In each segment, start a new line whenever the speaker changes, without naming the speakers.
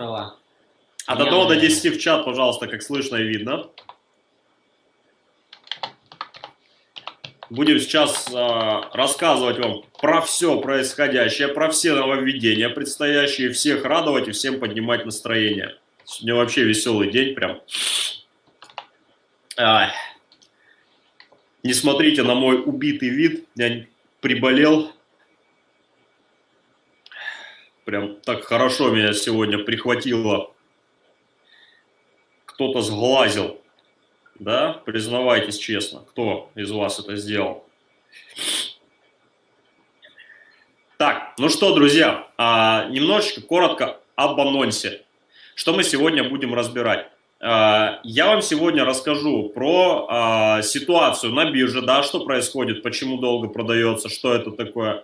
права.
От 1 до 10 в чат, пожалуйста, как слышно и видно. Будем сейчас э, рассказывать вам про все происходящее, про все нововведения предстоящие, всех радовать и всем поднимать настроение. Сегодня вообще веселый день прям. Ай. Не смотрите на мой убитый вид, я приболел. Прям так хорошо меня сегодня прихватило. Кто-то сглазил. Да, признавайтесь честно, кто из вас это сделал. Так, ну что, друзья, а, немножечко коротко об анонсе. Что мы сегодня будем разбирать? А, я вам сегодня расскажу про а, ситуацию на бирже, да, что происходит, почему долго продается, что это такое.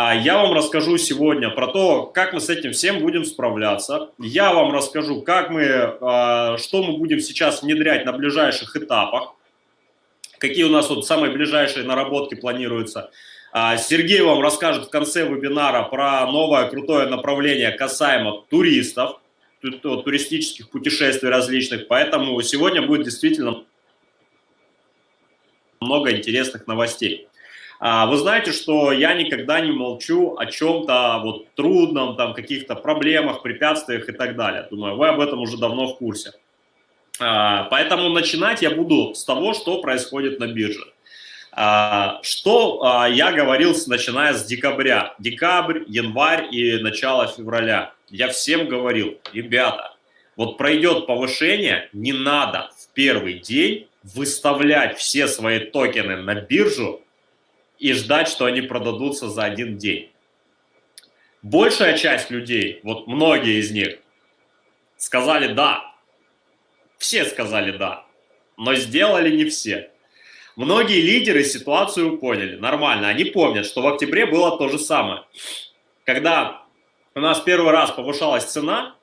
А, я вам расскажу сегодня про то, как мы с этим всем будем справляться. Я вам расскажу, как мы, а, что мы будем сейчас внедрять на ближайших этапах, какие у нас вот самые ближайшие наработки планируются. А, Сергей вам расскажет в конце вебинара про новое крутое направление касаемо туристов, туристических путешествий различных. Поэтому сегодня будет действительно много интересных новостей. А, вы знаете, что я никогда не молчу о чем-то вот трудном, там каких-то проблемах, препятствиях и так далее. Думаю, вы об этом уже давно в курсе. А, поэтому начинать я буду с того, что происходит на бирже. А, что я говорил, начиная с декабря, декабрь, январь и начало февраля. Я всем говорил, ребята, вот пройдет повышение, не надо в первый день выставлять все свои токены на биржу и ждать, что они продадутся за один день. Большая часть людей, вот многие из них, сказали «да». Все сказали «да», но сделали не все. Многие лидеры ситуацию поняли, нормально. Они помнят, что в октябре было то же самое. Когда у нас первый раз повышалась цена,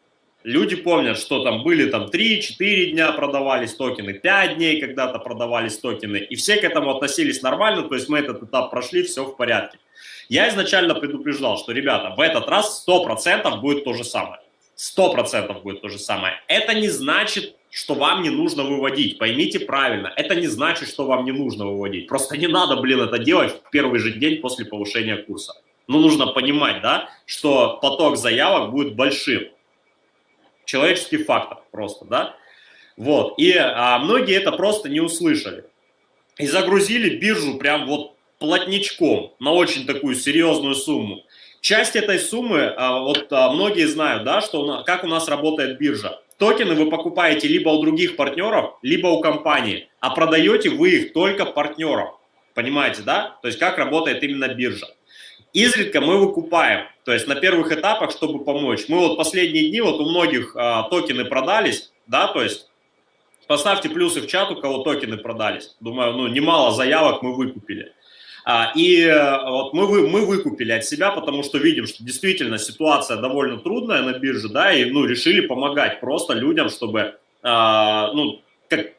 люди помнят, что там были там 3-4 дня продавались токены, 5 дней когда-то продавались токены, и все к этому относились нормально, то есть мы этот этап прошли, все в порядке. Я изначально предупреждал, что, ребята, в этот раз 100% будет то же самое. 100% будет то же самое. Это не значит, что вам не нужно выводить. Поймите правильно, это не значит, что вам не нужно выводить. Просто не надо, блин, это делать в первый же день после повышения курса. Ну, нужно понимать, да, что поток заявок будет большим человеческий фактор просто, да. Вот, и а, многие это просто не услышали. И загрузили биржу прям вот плотничком на очень такую серьезную сумму. Часть этой суммы, а, вот а, многие знают, да, что как у нас работает биржа. Токены вы покупаете либо у других партнеров, либо у компании, а продаете вы их только партнерам. Понимаете, да? То есть как работает именно биржа. Изредка мы выкупаем, то есть на первых этапах, чтобы помочь. Мы вот последние дни, вот у многих а, токены продались, да, то есть поставьте плюсы в чат, у кого токены продались. Думаю, ну, немало заявок мы выкупили. А, и э, вот мы, вы, мы выкупили от себя, потому что видим, что действительно ситуация довольно трудная на бирже, да, и ну, решили помогать просто людям, чтобы а, ну,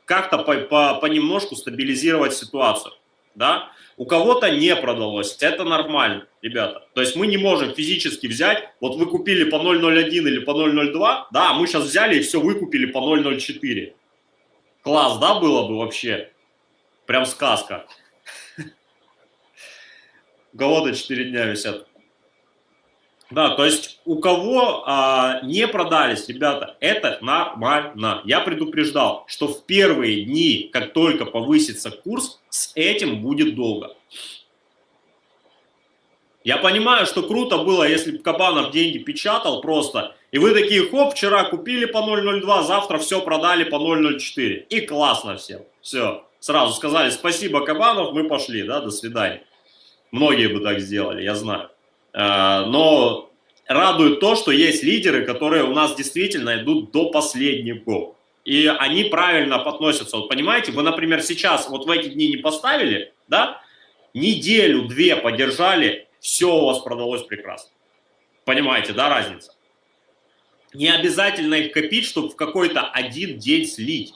как-то по, по, понемножку стабилизировать ситуацию, да. У кого-то не продалось, это нормально, ребята. То есть мы не можем физически взять, вот вы купили по 0.01 или по 0.02, да, мы сейчас взяли и все выкупили по 0.04. Класс, да, было бы вообще? Прям сказка. У кого-то 4 дня висят. Да, то есть у кого а, не продались, ребята, это нормально. Я предупреждал, что в первые дни, как только повысится курс, с этим будет долго. Я понимаю, что круто было, если бы Кабанов деньги печатал просто, и вы такие, хоп, вчера купили по 0.02, завтра все продали по 0.04. И классно всем. Все. Сразу сказали, спасибо, Кабанов, мы пошли, да, до свидания. Многие бы так сделали, я знаю. Э, но радует то, что есть лидеры, которые у нас действительно идут до последнего. И они правильно относятся. Вот понимаете, вы, например, сейчас вот в эти дни не поставили, да, неделю-две подержали, все у вас продалось прекрасно. Понимаете, да, разница? Не обязательно их копить, чтобы в какой-то один день слить.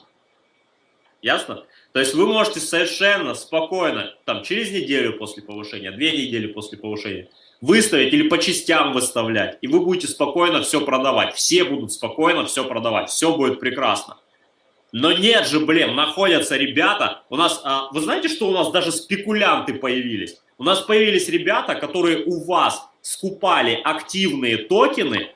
Ясно? То есть вы можете совершенно спокойно, там, через неделю после повышения, две недели после повышения, выставить или по частям выставлять, и вы будете спокойно все продавать. Все будут спокойно все продавать, все будет прекрасно. Но нет же, блин, находятся ребята, у нас, а, вы знаете, что у нас даже спекулянты появились? У нас появились ребята, которые у вас скупали активные токены,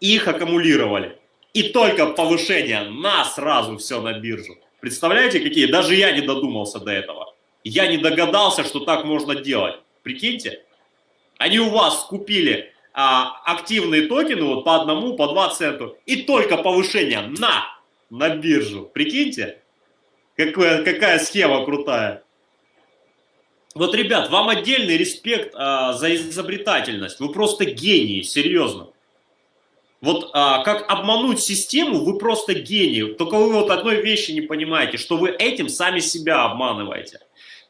их аккумулировали. И только повышение на сразу все на биржу. Представляете, какие? Даже я не додумался до этого. Я не догадался, что так можно делать. Прикиньте. Они у вас купили а, активные токены вот по одному, по два центу. И только повышение на, на биржу. Прикиньте. Какая, какая схема крутая. Вот, ребят, вам отдельный респект а, за изобретательность. Вы просто гении, серьезно. Вот а, как обмануть систему, вы просто гений. Только вы вот одной вещи не понимаете, что вы этим сами себя обманываете.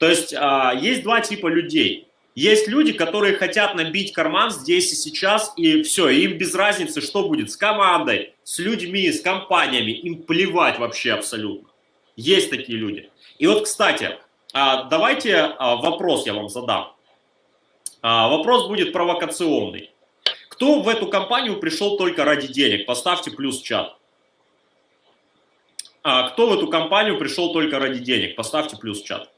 То есть а, есть два типа людей. Есть люди, которые хотят набить карман здесь и сейчас, и все, им без разницы, что будет с командой, с людьми, с компаниями, им плевать вообще абсолютно. Есть такие люди. И вот, кстати, а, давайте а, вопрос я вам задам. А, вопрос будет провокационный. Кто в эту компанию пришел только ради денег? Поставьте плюс в чат. Кто в эту компанию пришел только ради денег? Поставьте плюс в чат.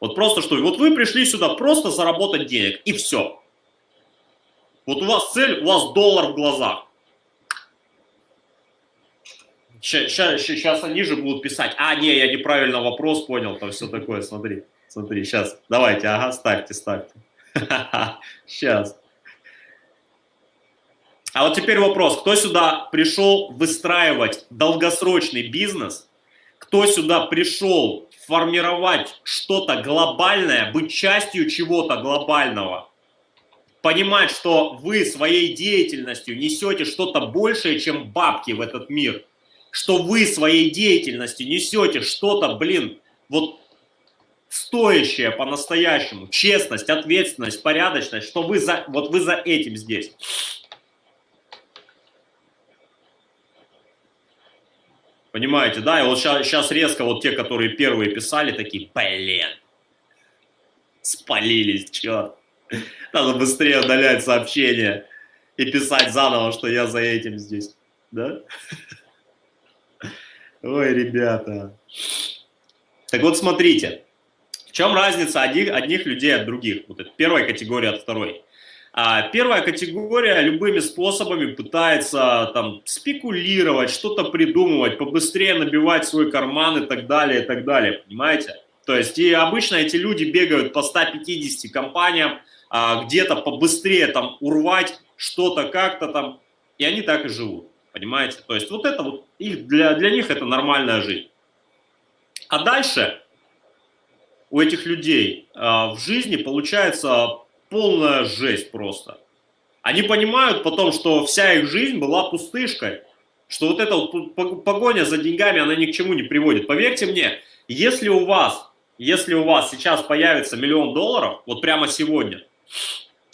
Вот просто что, вот вы пришли сюда просто заработать денег, и все. Вот у вас цель, у вас доллар в глазах. Сейчас, они же будут писать, а, не, я неправильно вопрос понял, там все такое, смотри, смотри, сейчас, давайте, ага, ставьте, ставьте. Сейчас. А вот теперь вопрос, кто сюда пришел выстраивать долгосрочный бизнес, кто сюда пришел формировать что-то глобальное, быть частью чего-то глобального, понимать, что вы своей деятельностью несете что-то большее, чем бабки в этот мир, что вы своей деятельностью несете что-то, блин, вот стоящее по-настоящему, честность, ответственность, порядочность, что вы за, вот вы за этим здесь. Понимаете, да? И вот сейчас, резко вот те, которые первые писали, такие, блин, спалились, черт. Надо быстрее удалять сообщения и писать заново, что я за этим здесь, да? Ой, ребята. Так вот, смотрите, в чем разница одних, одних людей от других? Вот это первая категория от второй. А первая категория любыми способами пытается там спекулировать, что-то придумывать, побыстрее набивать свой карман и так далее, и так далее, понимаете? То есть и обычно эти люди бегают по 150 компаниям, а, где-то побыстрее там урвать что-то как-то там, и они так и живут, понимаете? То есть вот это вот, их, для, для них это нормальная жизнь. А дальше у этих людей а, в жизни получается полная жесть просто. Они понимают потом, что вся их жизнь была пустышкой, что вот эта вот погоня за деньгами, она ни к чему не приводит. Поверьте мне, если у вас, если у вас сейчас появится миллион долларов, вот прямо сегодня,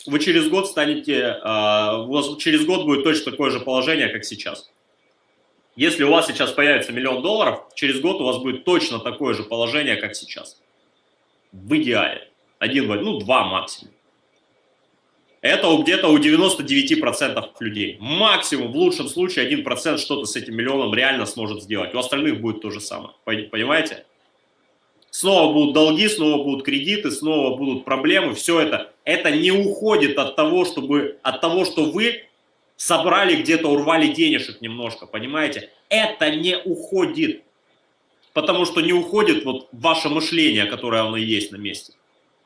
вы через год станете, а, у вас через год будет точно такое же положение, как сейчас. Если у вас сейчас появится миллион долларов, через год у вас будет точно такое же положение, как сейчас. В идеале. Один, ну, два максимум. Это где-то у 99% людей. Максимум, в лучшем случае, 1% что-то с этим миллионом реально сможет сделать. У остальных будет то же самое. Понимаете? Снова будут долги, снова будут кредиты, снова будут проблемы. Все это, это не уходит от того, чтобы, от того, что вы собрали где-то, урвали денежек немножко, понимаете? Это не уходит. Потому что не уходит вот ваше мышление, которое оно есть на месте.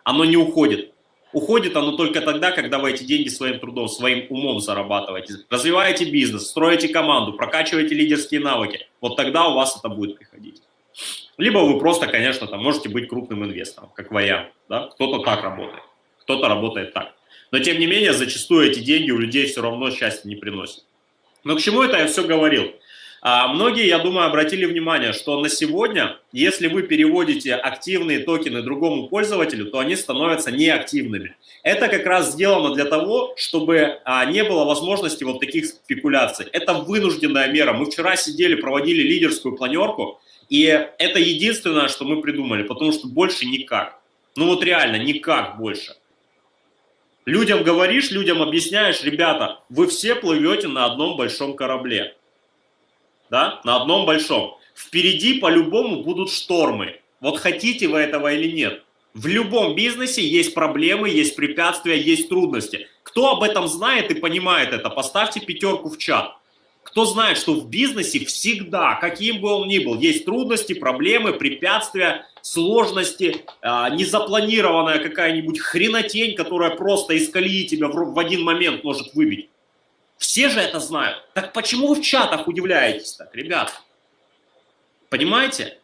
Оно не уходит. Уходит оно только тогда, когда вы эти деньги своим трудом, своим умом зарабатываете. Развиваете бизнес, строите команду, прокачиваете лидерские навыки. Вот тогда у вас это будет приходить. Либо вы просто, конечно, там можете быть крупным инвестором, как вариант. Да? Кто-то так работает, кто-то работает так. Но тем не менее, зачастую эти деньги у людей все равно счастья не приносят. Но к чему это я все говорил? А многие, я думаю, обратили внимание, что на сегодня, если вы переводите активные токены другому пользователю, то они становятся неактивными. Это как раз сделано для того, чтобы а, не было возможности вот таких спекуляций. Это вынужденная мера. Мы вчера сидели, проводили лидерскую планерку, и это единственное, что мы придумали, потому что больше никак. Ну вот реально, никак больше. Людям говоришь, людям объясняешь, ребята, вы все плывете на одном большом корабле. Да, на одном большом. Впереди по-любому будут штормы. Вот хотите вы этого или нет. В любом бизнесе есть проблемы, есть препятствия, есть трудности. Кто об этом знает и понимает это, поставьте пятерку в чат. Кто знает, что в бизнесе всегда, каким бы он ни был, есть трудности, проблемы, препятствия, сложности, а, незапланированная какая-нибудь хренотень, которая просто из колеи тебя в один момент может выбить. Все же это знают. Так почему вы в чатах удивляетесь так, ребят? Понимаете?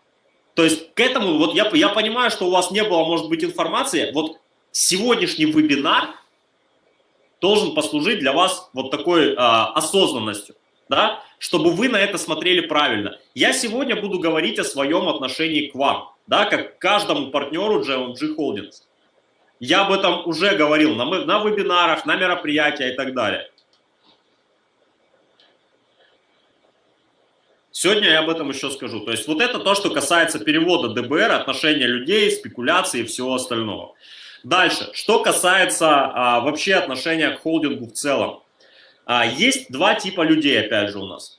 То есть к этому, вот я, я понимаю, что у вас не было, может быть, информации. Вот сегодняшний вебинар должен послужить для вас вот такой э, осознанностью, да, чтобы вы на это смотрели правильно. Я сегодня буду говорить о своем отношении к вам, да, как к каждому партнеру GMG Holdings. Я об этом уже говорил на, на вебинарах, на мероприятиях и так далее. Сегодня я об этом еще скажу. То есть вот это то, что касается перевода ДБР, отношения людей, спекуляции и всего остального. Дальше, что касается а, вообще отношения к холдингу в целом. А, есть два типа людей, опять же, у нас.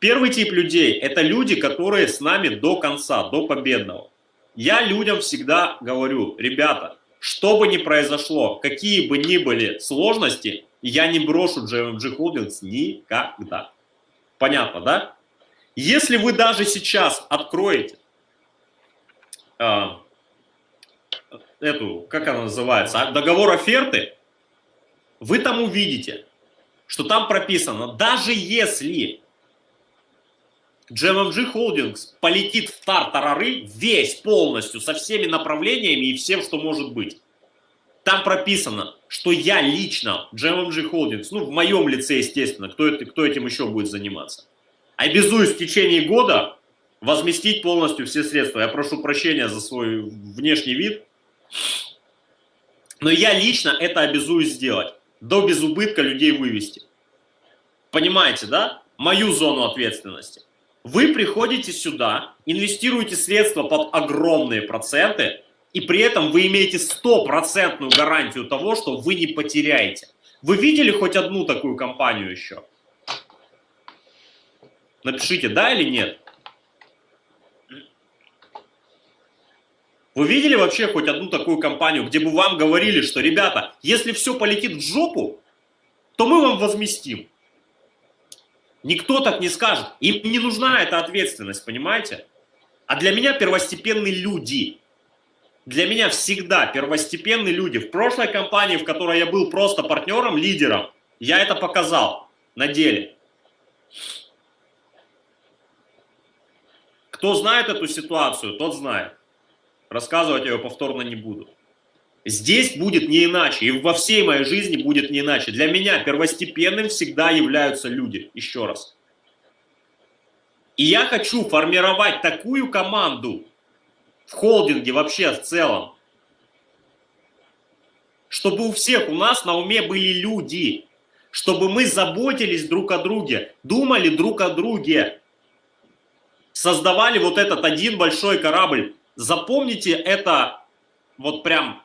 Первый тип людей – это люди, которые с нами до конца, до победного. Я людям всегда говорю, ребята, что бы ни произошло, какие бы ни были сложности, я не брошу GMG Holdings никогда. Понятно, да? Если вы даже сейчас откроете э, эту, как она называется, а, договор оферты, вы там увидите, что там прописано, даже если GMMG Holdings полетит в тартарары весь полностью, со всеми направлениями и всем, что может быть. Там прописано, что я лично, GMMG Holdings, ну в моем лице, естественно, кто, это, кто этим еще будет заниматься, обязуюсь в течение года возместить полностью все средства. Я прошу прощения за свой внешний вид, но я лично это обязуюсь сделать. До безубытка людей вывести. Понимаете, да? Мою зону ответственности. Вы приходите сюда, инвестируете средства под огромные проценты, и при этом вы имеете стопроцентную гарантию того, что вы не потеряете. Вы видели хоть одну такую компанию еще? Напишите, да или нет. Вы видели вообще хоть одну такую компанию, где бы вам говорили, что, ребята, если все полетит в жопу, то мы вам возместим. Никто так не скажет. Им не нужна эта ответственность, понимаете? А для меня первостепенные люди. Для меня всегда первостепенные люди. В прошлой компании, в которой я был просто партнером, лидером, я это показал на деле. Кто знает эту ситуацию, тот знает. Рассказывать я ее повторно не буду. Здесь будет не иначе, и во всей моей жизни будет не иначе. Для меня первостепенным всегда являются люди, еще раз. И я хочу формировать такую команду в холдинге вообще в целом, чтобы у всех у нас на уме были люди, чтобы мы заботились друг о друге, думали друг о друге, создавали вот этот один большой корабль. Запомните это вот прям.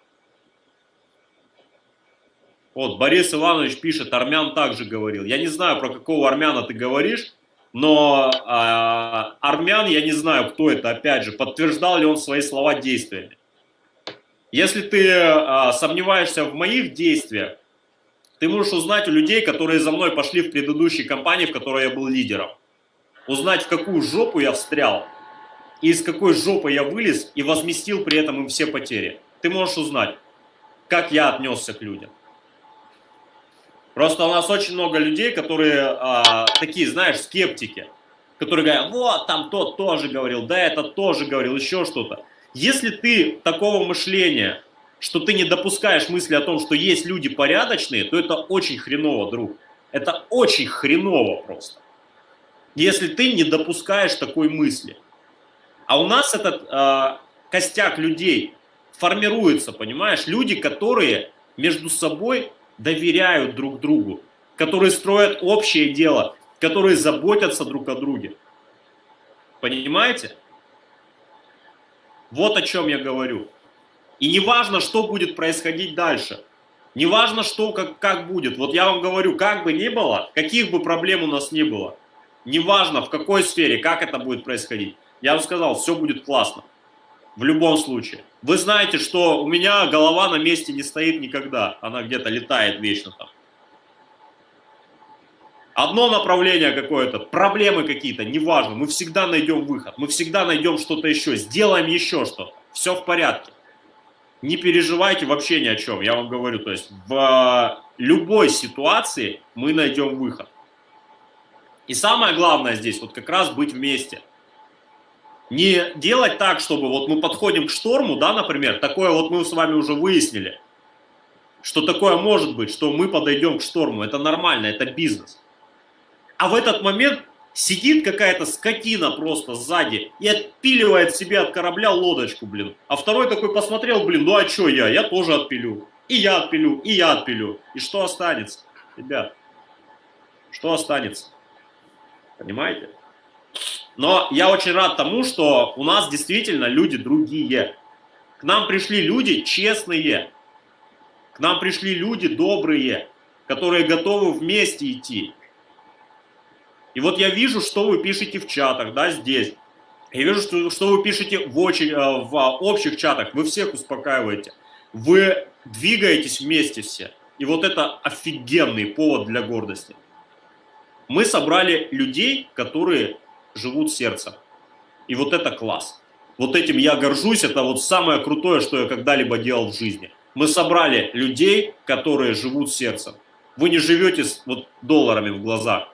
Вот, Борис Иванович пишет, армян также говорил. Я не знаю, про какого армяна ты говоришь, но э, армян, я не знаю, кто это, опять же, подтверждал ли он свои слова действиями. Если ты э, сомневаешься в моих действиях, ты можешь узнать у людей, которые за мной пошли в предыдущей компании, в которой я был лидером узнать, в какую жопу я встрял, и из какой жопы я вылез, и возместил при этом им все потери. Ты можешь узнать, как я отнесся к людям. Просто у нас очень много людей, которые а, такие, знаешь, скептики, которые говорят, вот, там тот тоже говорил, да, это тоже говорил, еще что-то. Если ты такого мышления, что ты не допускаешь мысли о том, что есть люди порядочные, то это очень хреново, друг. Это очень хреново просто если ты не допускаешь такой мысли. А у нас этот э, костяк людей формируется, понимаешь? Люди, которые между собой доверяют друг другу, которые строят общее дело, которые заботятся друг о друге. Понимаете? Вот о чем я говорю. И не важно, что будет происходить дальше. Неважно, что, как, как будет. Вот я вам говорю, как бы ни было, каких бы проблем у нас ни было, неважно в какой сфере, как это будет происходить, я вам сказал, все будет классно. В любом случае. Вы знаете, что у меня голова на месте не стоит никогда. Она где-то летает вечно там. Одно направление какое-то, проблемы какие-то, неважно. Мы всегда найдем выход. Мы всегда найдем что-то еще. Сделаем еще что-то. Все в порядке не переживайте вообще ни о чем, я вам говорю, то есть в любой ситуации мы найдем выход. И самое главное здесь, вот как раз быть вместе. Не делать так, чтобы вот мы подходим к шторму, да, например, такое вот мы с вами уже выяснили, что такое может быть, что мы подойдем к шторму, это нормально, это бизнес. А в этот момент Сидит какая-то скотина просто сзади и отпиливает себе от корабля лодочку, блин. А второй такой посмотрел, блин, ну а что я? Я тоже отпилю. И я отпилю, и я отпилю. И что останется, ребят? Что останется? Понимаете? Но я очень рад тому, что у нас действительно люди другие. К нам пришли люди честные. К нам пришли люди добрые, которые готовы вместе идти. И вот я вижу, что вы пишете в чатах, да, здесь. Я вижу, что, что вы пишете в, очень, э, в общих чатах. Вы всех успокаиваете. Вы двигаетесь вместе все. И вот это офигенный повод для гордости. Мы собрали людей, которые живут сердцем. И вот это класс. Вот этим я горжусь. Это вот самое крутое, что я когда-либо делал в жизни. Мы собрали людей, которые живут сердцем. Вы не живете с вот долларами в глазах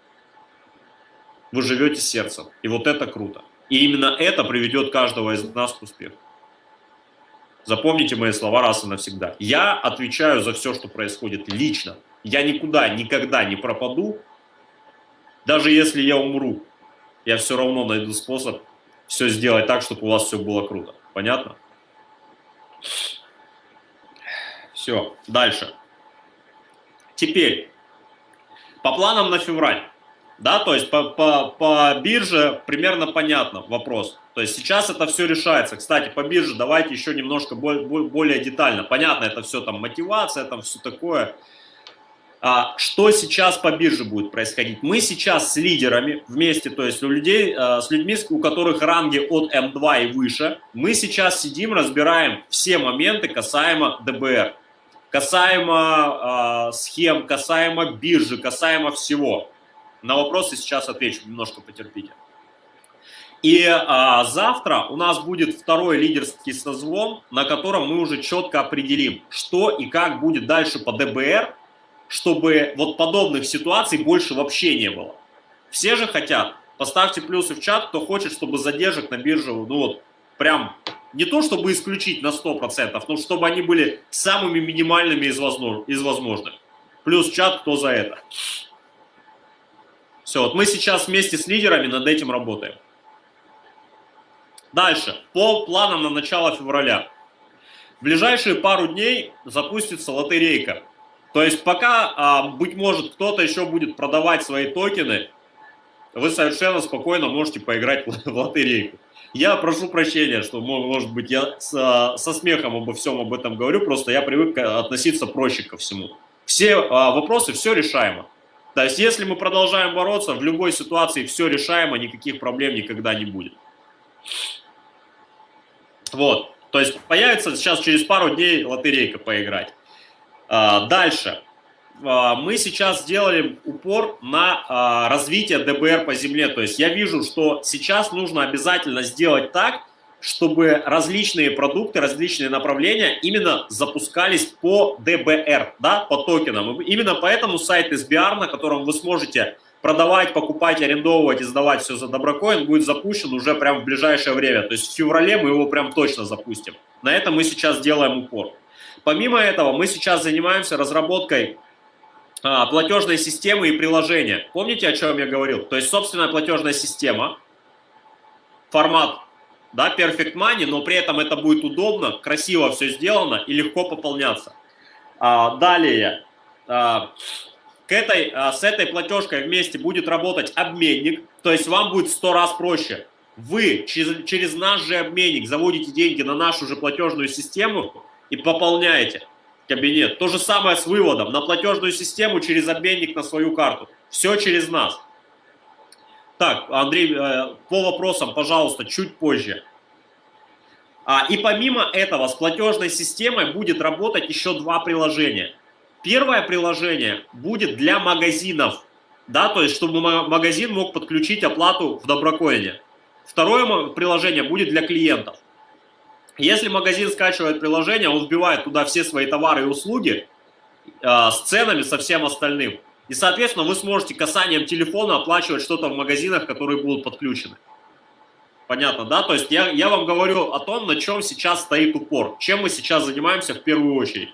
вы живете сердцем. И вот это круто. И именно это приведет каждого из нас к успеху. Запомните мои слова раз и навсегда. Я отвечаю за все, что происходит лично. Я никуда, никогда не пропаду. Даже если я умру, я все равно найду способ все сделать так, чтобы у вас все было круто. Понятно? Все, дальше. Теперь, по планам на февраль. Да, то есть по, по, по бирже примерно понятно вопрос. То есть сейчас это все решается. Кстати, по бирже давайте еще немножко более, более детально. Понятно, это все там мотивация, там все такое. А, что сейчас по бирже будет происходить? Мы сейчас с лидерами вместе, то есть у людей, а, с людьми, у которых ранги от М2 и выше, мы сейчас сидим, разбираем все моменты касаемо ДБР, касаемо а, схем, касаемо биржи, касаемо всего. На вопросы сейчас отвечу, немножко потерпите. И а, завтра у нас будет второй лидерский созвон, на котором мы уже четко определим, что и как будет дальше по ДБР, чтобы вот подобных ситуаций больше вообще не было. Все же хотят. Поставьте плюсы в чат, кто хочет, чтобы задержек на бирже, ну вот, прям не то, чтобы исключить на 100%, но чтобы они были самыми минимальными из, возможных. Из возможных. Плюс чат, кто за это. Все, вот мы сейчас вместе с лидерами над этим работаем. Дальше, по планам на начало февраля. В ближайшие пару дней запустится лотерейка. То есть пока, а, быть может, кто-то еще будет продавать свои токены, вы совершенно спокойно можете поиграть в лотерейку. Я прошу прощения, что, может быть, я со, со смехом обо всем об этом говорю, просто я привык относиться проще ко всему. Все а, вопросы, все решаемо. То есть, если мы продолжаем бороться, в любой ситуации все решаемо, никаких проблем никогда не будет. Вот. То есть, появится сейчас через пару дней лотерейка поиграть. А, дальше. А, мы сейчас сделали упор на а, развитие ДБР по земле. То есть, я вижу, что сейчас нужно обязательно сделать так, чтобы различные продукты, различные направления именно запускались по ДБР, да, по токенам. Именно поэтому сайт SBR, на котором вы сможете продавать, покупать, арендовывать и сдавать все за доброкоин, будет запущен уже прямо в ближайшее время. То есть в феврале мы его прям точно запустим. На это мы сейчас делаем упор. Помимо этого, мы сейчас занимаемся разработкой а, платежной системы и приложения. Помните, о чем я говорил? То есть собственная платежная система, формат да, Perfect Money, но при этом это будет удобно, красиво все сделано и легко пополняться. А, далее, а, к этой, а, с этой платежкой вместе будет работать обменник, то есть вам будет в 100 раз проще. Вы через, через наш же обменник заводите деньги на нашу же платежную систему и пополняете. кабинет. То же самое с выводом на платежную систему через обменник на свою карту. Все через нас. Так, Андрей, э, по вопросам, пожалуйста, чуть позже. А, и помимо этого с платежной системой будет работать еще два приложения. Первое приложение будет для магазинов, да, то есть чтобы магазин мог подключить оплату в Доброкоине. Второе приложение будет для клиентов. Если магазин скачивает приложение, он вбивает туда все свои товары и услуги э, с ценами, со всем остальным. И, соответственно, вы сможете касанием телефона оплачивать что-то в магазинах, которые будут подключены. Понятно, да? То есть я, я вам говорю о том, на чем сейчас стоит упор, чем мы сейчас занимаемся в первую очередь.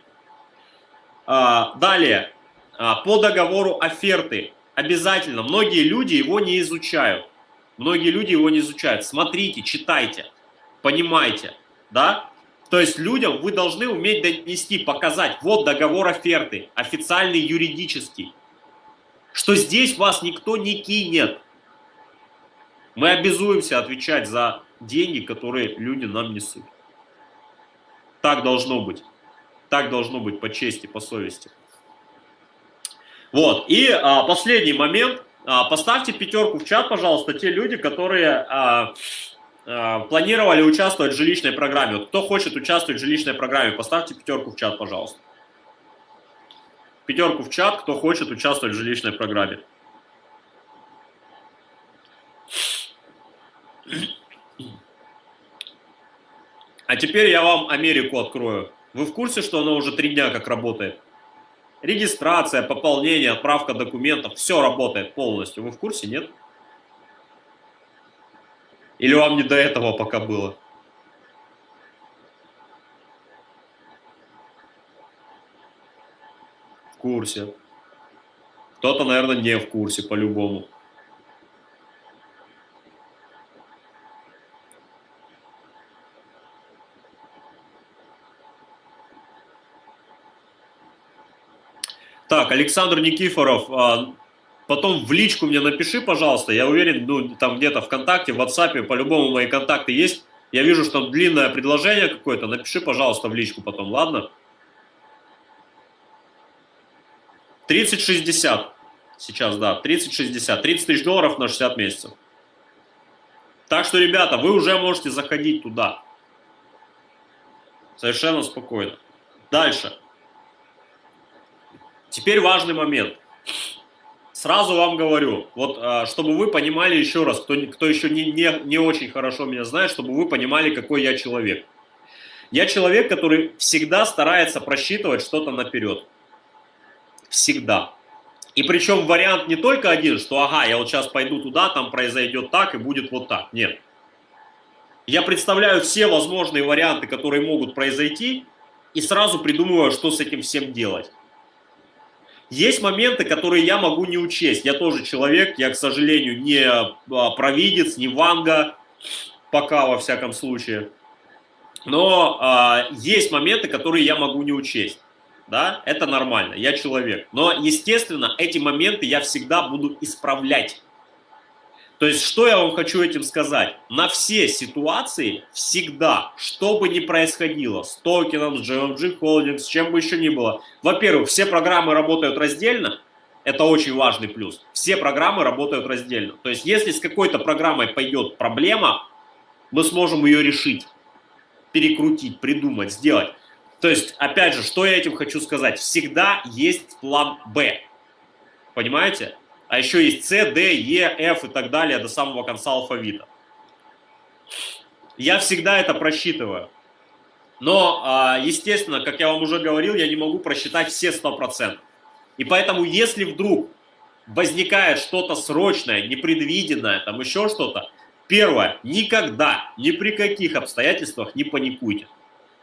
А, далее, а, по договору оферты. Обязательно, многие люди его не изучают. Многие люди его не изучают. Смотрите, читайте, понимайте да? То есть людям вы должны уметь донести, показать, вот договор оферты, официальный юридический, что здесь вас никто не кинет. Мы обязуемся отвечать за деньги, которые люди нам несут. Так должно быть. Так должно быть по чести, по совести. Вот. И а, последний момент. А, поставьте пятерку в чат, пожалуйста, те люди, которые а, Э, планировали участвовать в жилищной программе. Вот кто хочет участвовать в жилищной программе, поставьте пятерку в чат, пожалуйста. Пятерку в чат, кто хочет участвовать в жилищной программе. А теперь я вам Америку открою. Вы в курсе, что она уже три дня как работает? Регистрация, пополнение, отправка документов, все работает полностью. Вы в курсе? Нет. Или вам не до этого пока было? В курсе. Кто-то, наверное, не в курсе по-любому. Так, Александр Никифоров, а, Потом в личку мне напиши, пожалуйста. Я уверен, ну, там где-то ВКонтакте, в WhatsApp, по-любому мои контакты есть. Я вижу, что длинное предложение какое-то. Напиши, пожалуйста, в личку потом, ладно? 30-60 сейчас, да, 30-60. 30 тысяч долларов на 60 месяцев. Так что, ребята, вы уже можете заходить туда. Совершенно спокойно. Дальше. Теперь важный момент. Сразу вам говорю, вот а, чтобы вы понимали еще раз, кто, кто еще не, не, не очень хорошо меня знает, чтобы вы понимали, какой я человек. Я человек, который всегда старается просчитывать что-то наперед. Всегда. И причем вариант не только один, что ага, я вот сейчас пойду туда, там произойдет так и будет вот так. Нет. Я представляю все возможные варианты, которые могут произойти, и сразу придумываю, что с этим всем делать. Есть моменты, которые я могу не учесть. Я тоже человек, я, к сожалению, не а, провидец, не ванга, пока во всяком случае. Но а, есть моменты, которые я могу не учесть. Да, это нормально, я человек. Но, естественно, эти моменты я всегда буду исправлять. То есть, что я вам хочу этим сказать? На все ситуации всегда, что бы ни происходило, с токеном, с GMG Holdings, с чем бы еще ни было. Во-первых, все программы работают раздельно, это очень важный плюс. Все программы работают раздельно. То есть, если с какой-то программой пойдет проблема, мы сможем ее решить, перекрутить, придумать, сделать. То есть, опять же, что я этим хочу сказать? Всегда есть план «Б». Понимаете? А еще есть С, Д, Е, Ф и так далее до самого конца алфавита. Я всегда это просчитываю. Но, а, естественно, как я вам уже говорил, я не могу просчитать все 100%. И поэтому, если вдруг возникает что-то срочное, непредвиденное, там еще что-то, первое, никогда, ни при каких обстоятельствах не паникуйте.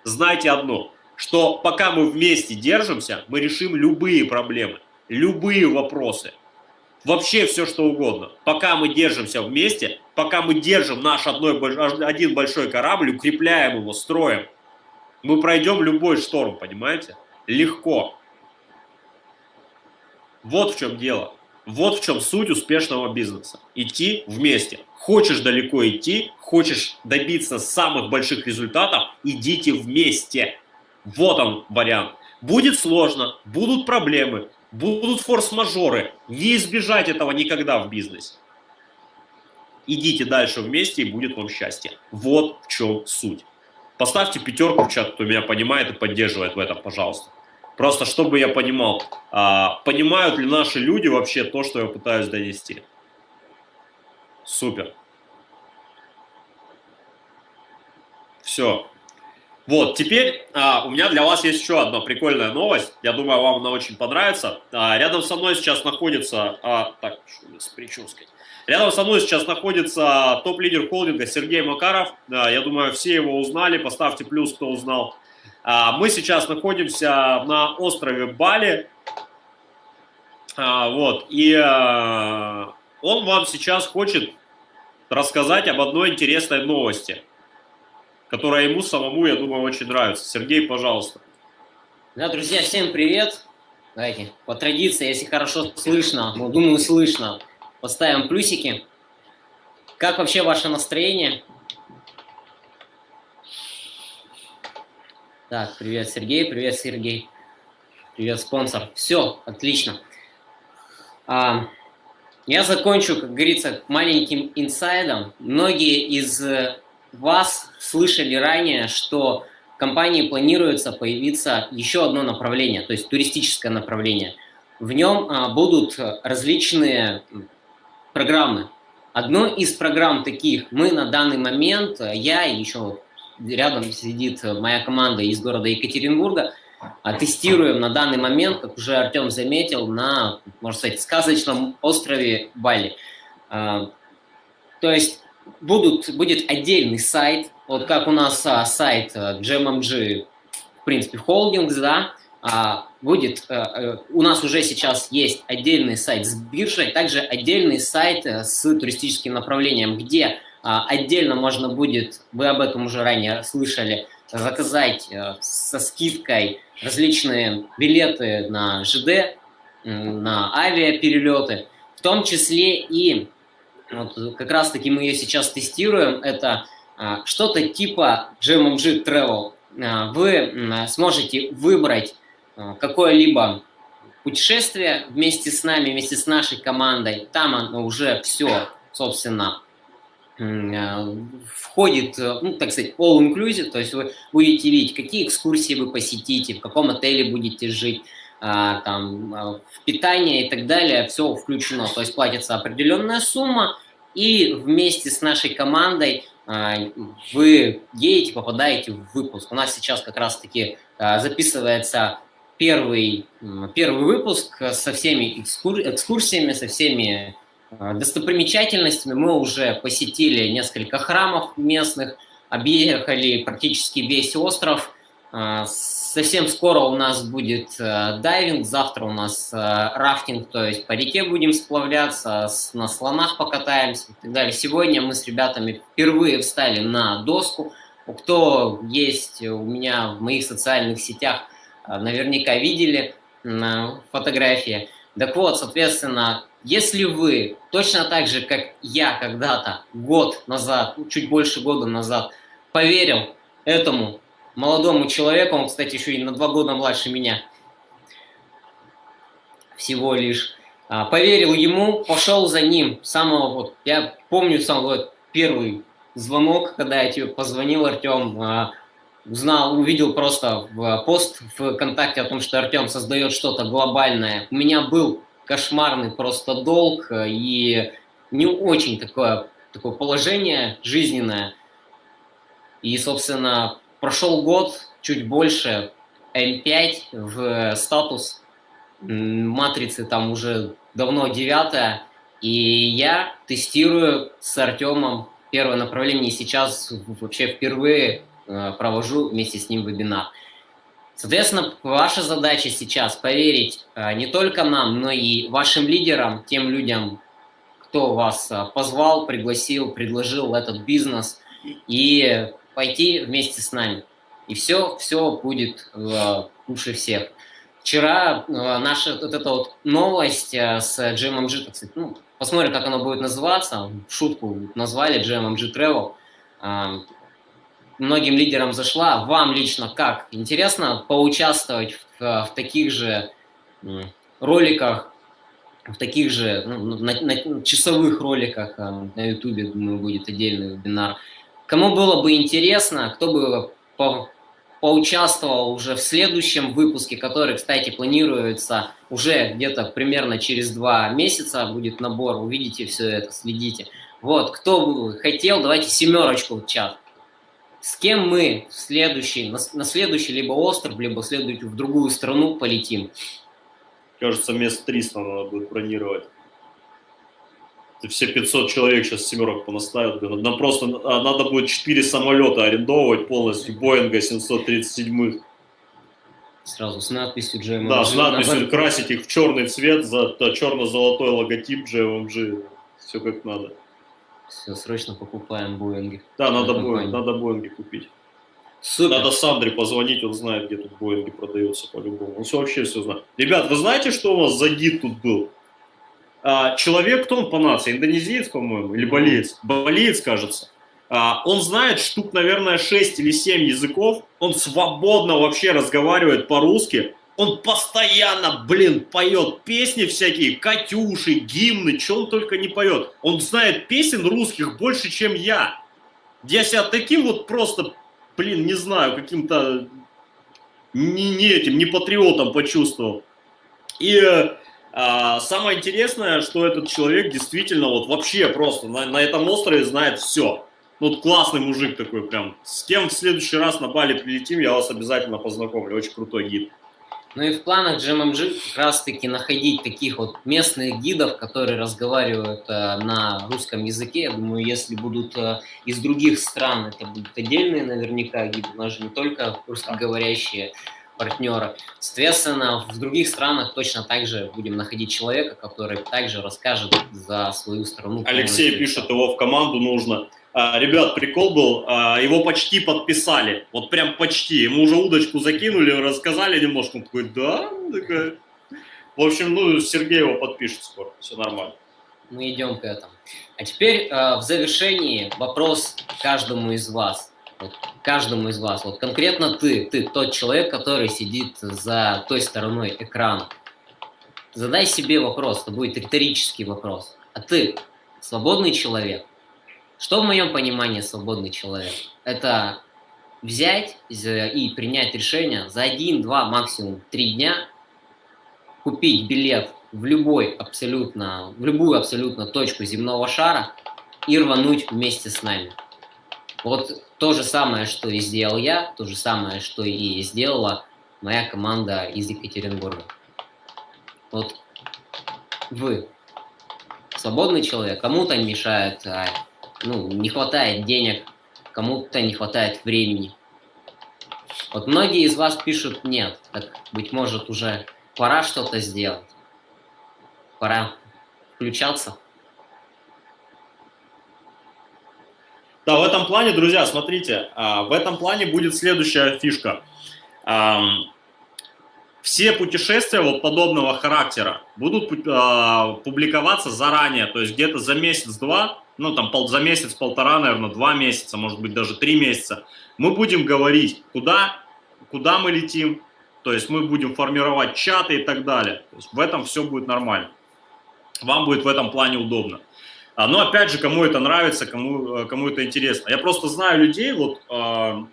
Знайте одно, что пока мы вместе держимся, мы решим любые проблемы, любые вопросы – вообще все что угодно. Пока мы держимся вместе, пока мы держим наш одной, один большой корабль, укрепляем его, строим, мы пройдем любой шторм, понимаете? Легко. Вот в чем дело. Вот в чем суть успешного бизнеса. Идти вместе. Хочешь далеко идти, хочешь добиться самых больших результатов, идите вместе. Вот он вариант. Будет сложно, будут проблемы, будут форс-мажоры. Не избежать этого никогда в бизнесе. Идите дальше вместе, и будет вам счастье. Вот в чем суть. Поставьте пятерку в чат, кто меня понимает и поддерживает в этом, пожалуйста. Просто чтобы я понимал, а, понимают ли наши люди вообще то, что я пытаюсь донести. Супер. Все. Вот, теперь а, у меня для вас есть еще одна прикольная новость. Я думаю, вам она очень понравится. А, рядом со мной сейчас находится... А, так, что с прической. Рядом со мной сейчас находится топ-лидер холдинга Сергей Макаров. А, я думаю, все его узнали. Поставьте плюс, кто узнал. А, мы сейчас находимся на острове Бали. А, вот, и а, он вам сейчас хочет рассказать об одной интересной новости – которая ему самому, я думаю, очень нравится. Сергей, пожалуйста.
Да, друзья, всем привет. Давайте, по традиции, если хорошо слышно, ну, думаю, слышно, поставим плюсики. Как вообще ваше настроение? Так, привет, Сергей, привет, Сергей. Привет, спонсор. Все, отлично. А, я закончу, как говорится, маленьким инсайдом. Многие из вас слышали ранее, что в компании планируется появиться еще одно направление, то есть туристическое направление. В нем а, будут различные программы. Одной из программ таких мы на данный момент, я и еще рядом сидит моя команда из города Екатеринбурга, а, тестируем на данный момент, как уже Артем заметил, на, можно сказать, сказочном острове Бали. А, то есть будут, будет отдельный сайт, вот как у нас а, сайт а, GMMG, в принципе, Holdings, да, а, будет, а, у нас уже сейчас есть отдельный сайт с биржей, также отдельный сайт с туристическим направлением, где а, отдельно можно будет, вы об этом уже ранее слышали, заказать со скидкой различные билеты на ЖД, на авиаперелеты, в том числе и вот как раз-таки мы ее сейчас тестируем. Это а, что-то типа GMMG Travel. А, вы сможете выбрать а, какое-либо путешествие вместе с нами, вместе с нашей командой. Там оно уже все, собственно, входит, ну, так сказать, all inclusive, то есть вы будете видеть, какие экскурсии вы посетите, в каком отеле будете жить, там, в питание и так далее, все включено, то есть платится определенная сумма, и вместе с нашей командой а, вы едете, попадаете в выпуск. У нас сейчас как раз-таки а, записывается первый, первый выпуск со всеми экскурсиями, со всеми а, достопримечательностями. Мы уже посетили несколько храмов местных, объехали практически весь остров. Совсем скоро у нас будет э, дайвинг, завтра у нас э, рафтинг, то есть по реке будем сплавляться, с, на слонах покатаемся и так далее. Сегодня мы с ребятами впервые встали на доску. Кто есть у меня в моих социальных сетях, э, наверняка видели фотографии. Так вот, соответственно, если вы точно так же, как я когда-то, год назад, чуть больше года назад, поверил этому молодому человеку, он, кстати, еще и на два года младше меня, всего лишь, а, поверил ему, пошел за ним, самого вот, я помню сам вот первый звонок, когда я тебе позвонил, Артем, а, узнал, увидел просто в пост в ВКонтакте о том, что Артем создает что-то глобальное. У меня был кошмарный просто долг и не очень такое, такое положение жизненное. И, собственно, Прошел год, чуть больше, L5 в статус. Матрицы там уже давно девятая, и я тестирую с Артемом первое направление, сейчас вообще впервые э, провожу вместе с ним вебинар. Соответственно, ваша задача сейчас поверить э, не только нам, но и вашим лидерам, тем людям, кто вас э, позвал, пригласил, предложил этот бизнес, и пойти вместе с нами. И все, все будет э, лучше всех. Вчера э, наша вот эта вот новость э, с GMMG, так сказать, ну, посмотрим, как оно будет называться, шутку назвали GMMG Travel. Э, многим лидерам зашла. Вам лично как? Интересно поучаствовать в, в таких же роликах, в таких же ну, на, на часовых роликах э, на ютубе, думаю, будет отдельный вебинар. Кому было бы интересно, кто бы по, поучаствовал уже в следующем выпуске, который, кстати, планируется уже где-то примерно через два месяца будет набор, увидите все это, следите. Вот, кто бы хотел, давайте семерочку в чат. С кем мы в следующий, на, на следующий либо остров, либо следующий в другую страну полетим?
Кажется, мест 300 надо будет бронировать. Все 500 человек сейчас семерок понаставят. Нам просто а, надо будет 4 самолета арендовывать полностью, Боинга 737.
Сразу с надписью GMMG.
Да, с надписью, красить их в черный цвет, за черно-золотой логотип GMMG. Все как надо.
Все, срочно покупаем Боинги.
Да, надо, Боинг, надо Боинги купить. Супер. Надо Сандре позвонить, он знает, где тут Боинги продаются по-любому. Он все вообще все знает. Ребят, вы знаете, что у вас за гид тут был? А, человек, кто он по нации? Индонезиец, по-моему, или болеец? Болеец, кажется. А, он знает штук, наверное, 6 или 7 языков. Он свободно вообще разговаривает по-русски. Он постоянно, блин, поет песни всякие, Катюши, гимны, что он только не поет. Он знает песен русских больше, чем я. Я себя таким вот просто, блин, не знаю, каким-то не, не этим, не патриотом почувствовал. И а, самое интересное, что этот человек действительно вот вообще просто на, на этом острове знает все. Ну, вот классный мужик такой прям. С кем в следующий раз на Бали прилетим, я вас обязательно познакомлю. Очень крутой гид.
Ну и в планах GMMG как раз-таки находить таких вот местных гидов, которые разговаривают э, на русском языке. Я думаю, если будут э, из других стран, это будут отдельные наверняка гиды, у нас же не только русскоговорящие партнеры. Соответственно, в других странах точно так же будем находить человека, который также расскажет за свою страну.
Алексей пишет, его в команду нужно. А, ребят, прикол был, а, его почти подписали, вот прям почти. Ему уже удочку закинули, рассказали немножко. Он такой, да? Такая. В общем, ну, Сергей его подпишет скоро, все нормально.
Мы идем к этому. А теперь э, в завершении вопрос каждому из вас вот каждому из вас, вот конкретно ты, ты тот человек, который сидит за той стороной экрана, задай себе вопрос, это будет риторический вопрос. А ты свободный человек? Что в моем понимании свободный человек? Это взять и принять решение за один, два, максимум три дня, купить билет в любой абсолютно, в любую абсолютно точку земного шара и рвануть вместе с нами. Вот то же самое, что и сделал я, то же самое, что и сделала моя команда из Екатеринбурга. Вот вы свободный человек, кому-то мешает, а, ну, не хватает денег, кому-то не хватает времени. Вот многие из вас пишут нет, так, быть может, уже пора что-то сделать, пора включаться.
Да, в этом плане, друзья, смотрите, а, в этом плане будет следующая фишка. Все путешествия вот подобного характера будут а, публиковаться заранее, то есть где-то за месяц-два, ну там за месяц-полтора, наверное, два месяца, может быть даже три месяца, мы будем говорить, куда, куда мы летим, то есть мы будем формировать чаты и так далее. То есть в этом все будет нормально. Вам будет в этом плане удобно. А, но опять же, кому это нравится, кому, э, кому это интересно. Я просто знаю людей, вот э,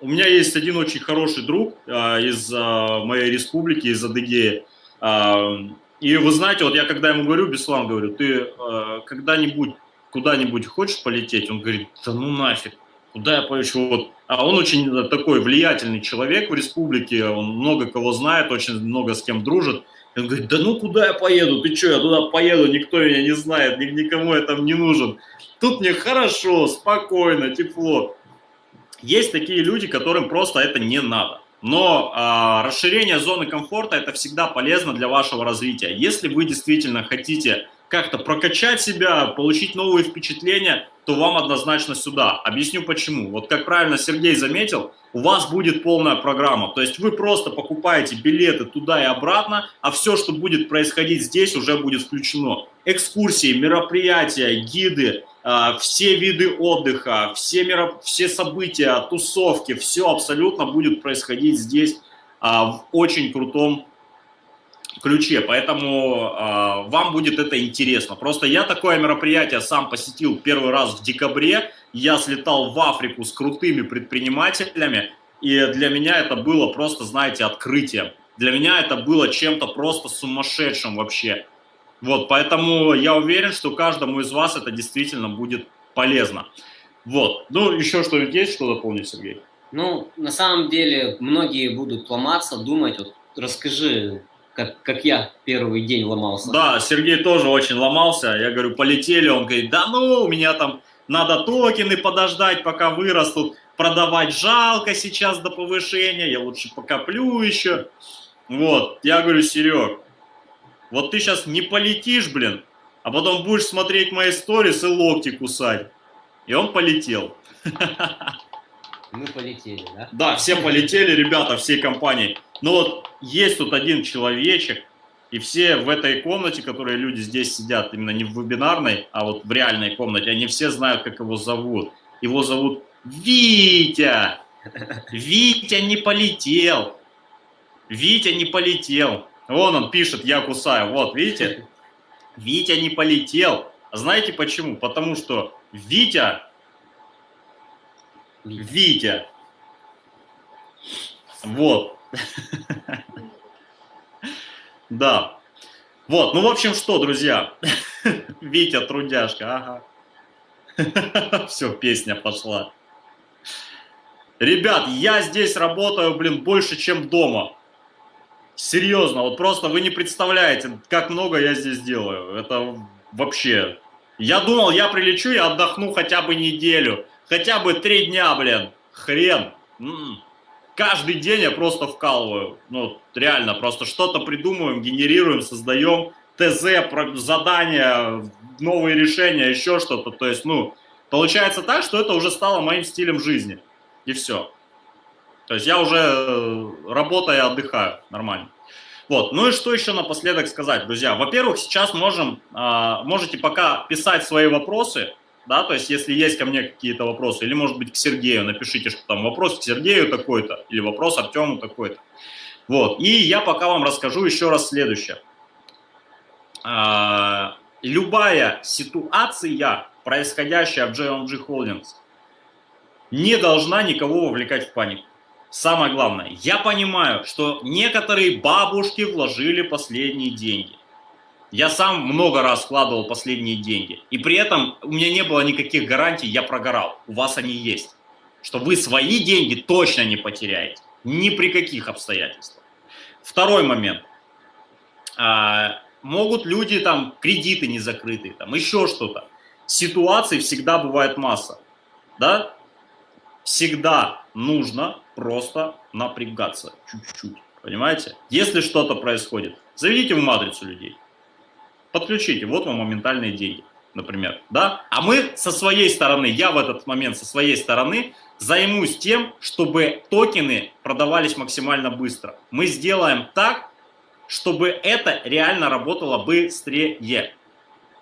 у меня есть один очень хороший друг э, из э, моей республики, из Адыгеи. Э, и вы знаете, вот я когда ему говорю, Беслан, говорю, ты э, когда-нибудь куда-нибудь хочешь полететь? Он говорит, да ну нафиг, куда я полечу? Вот. А он очень такой влиятельный человек в республике, он много кого знает, очень много с кем дружит. И он говорит, да ну куда я поеду, ты что, я туда поеду, никто меня не знает, никому я там не нужен. Тут мне хорошо, спокойно, тепло. Есть такие люди, которым просто это не надо. Но а, расширение зоны комфорта это всегда полезно для вашего развития. Если вы действительно хотите как-то прокачать себя, получить новые впечатления, то вам однозначно сюда. Объясню почему. Вот как правильно Сергей заметил, у вас будет полная программа. То есть вы просто покупаете билеты туда и обратно, а все, что будет происходить здесь, уже будет включено. Экскурсии, мероприятия, гиды, а, все виды отдыха, все, мероп... все события, тусовки, все абсолютно будет происходить здесь а, в очень крутом ключе, поэтому э, вам будет это интересно. Просто я такое мероприятие сам посетил первый раз в декабре, я слетал в Африку с крутыми предпринимателями, и для меня это было просто, знаете, открытием. Для меня это было чем-то просто сумасшедшим вообще. Вот, поэтому я уверен, что каждому из вас это действительно будет полезно. Вот, ну еще что-нибудь есть, что дополнить, Сергей?
Ну, на самом деле, многие будут ломаться, думать, вот расскажи, как, как я первый день ломался.
Да, Сергей тоже очень ломался. Я говорю, полетели, он говорит, да ну, у меня там надо токены подождать, пока вырастут, продавать жалко сейчас до повышения, я лучше покоплю еще. Вот, я говорю, Серег, вот ты сейчас не полетишь, блин, а потом будешь смотреть мои сторис и локти кусать. И он полетел.
Мы полетели, да?
Да, все полетели, ребята, всей компании. Но вот есть тут один человечек, и все в этой комнате, которые люди здесь сидят, именно не в вебинарной, а вот в реальной комнате, они все знают, как его зовут. Его зовут Витя. Витя не полетел. Витя не полетел. Вон он пишет, я кусаю. Вот, видите? Витя не полетел. А знаете почему? Потому что Витя... Витя. Вот. Да. Вот, ну, в общем, что, друзья? Витя, трудяшка, ага. Все, песня пошла. Ребят, я здесь работаю, блин, больше, чем дома. Серьезно, вот просто вы не представляете, как много я здесь делаю. Это вообще... Я думал, я прилечу и отдохну хотя бы неделю. Хотя бы три дня, блин. Хрен. М-м. Каждый день я просто вкалываю. Ну, реально, просто что-то придумываем, генерируем, создаем. ТЗ, задания, новые решения, еще что-то. То есть, ну, получается так, что это уже стало моим стилем жизни. И все. То есть я уже э, работаю отдыхаю нормально. Вот. Ну и что еще напоследок сказать, друзья? Во-первых, сейчас можем, а, можете пока писать свои вопросы, да, то есть если есть ко мне какие-то вопросы, или может быть к Сергею, напишите, что там вопрос к Сергею такой-то, или вопрос Артему такой-то. Вот. И я пока вам расскажу еще раз следующее. А, любая ситуация, происходящая в JMG Holdings, не должна никого вовлекать в панику. Самое главное, я понимаю, что некоторые бабушки вложили последние деньги. Я сам много раз вкладывал последние деньги. И при этом у меня не было никаких гарантий, я прогорал. У вас они есть. Что вы свои деньги точно не потеряете. Ни при каких обстоятельствах. Второй момент. А, могут люди там, кредиты не закрытые, там еще что-то. Ситуаций всегда бывает масса. Да? Всегда нужно просто напрягаться чуть-чуть, понимаете? Если что-то происходит, заведите в матрицу людей, подключите, вот вам моментальные деньги, например, да? А мы со своей стороны, я в этот момент со своей стороны займусь тем, чтобы токены продавались максимально быстро. Мы сделаем так, чтобы это реально работало быстрее.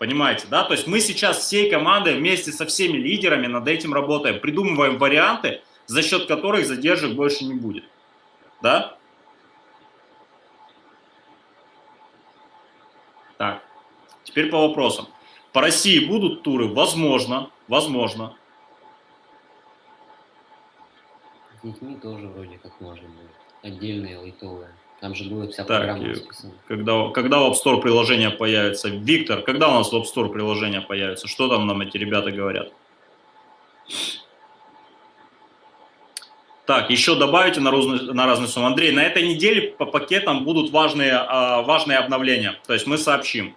Понимаете, да? То есть мы сейчас всей командой вместе со всеми лидерами над этим работаем, придумываем варианты, за счет которых задержек больше не будет. Да? Так, теперь по вопросам. По России будут туры? Возможно, возможно.
С детьми тоже вроде как можно будет. Отдельные лайтовые. Там же будет вся
так, программа расписана. Когда, когда в App Store приложение появится? Виктор, когда у нас в App Store приложение появится? Что там нам эти ребята говорят? Так, еще добавите на, разную, на разную сумму. Андрей, на этой неделе по пакетам будут важные, а, важные обновления. То есть мы сообщим.